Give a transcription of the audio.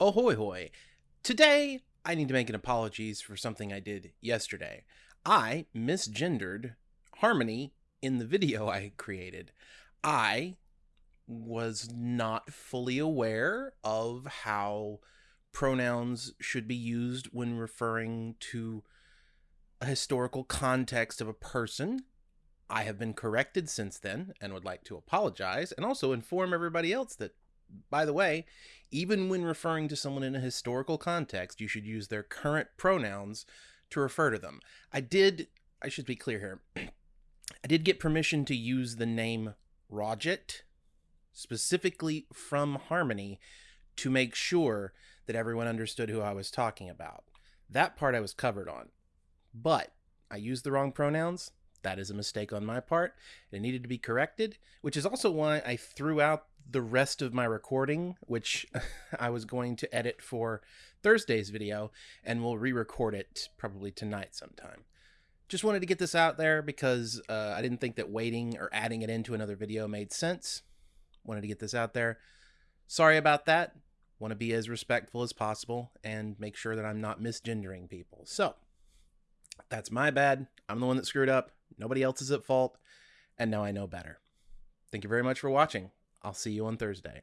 Ahoy hoy! Today, I need to make an apologies for something I did yesterday. I misgendered Harmony in the video I created. I was not fully aware of how pronouns should be used when referring to a historical context of a person. I have been corrected since then and would like to apologize and also inform everybody else that by the way, even when referring to someone in a historical context, you should use their current pronouns to refer to them. I did, I should be clear here, I did get permission to use the name Roget specifically from Harmony to make sure that everyone understood who I was talking about. That part I was covered on. But I used the wrong pronouns. That is a mistake on my part. It needed to be corrected, which is also why I threw out the rest of my recording, which I was going to edit for Thursday's video, and we'll re record it probably tonight sometime. Just wanted to get this out there because uh, I didn't think that waiting or adding it into another video made sense. Wanted to get this out there. Sorry about that. Want to be as respectful as possible and make sure that I'm not misgendering people. So, that's my bad. I'm the one that screwed up. Nobody else is at fault. And now I know better. Thank you very much for watching. I'll see you on Thursday.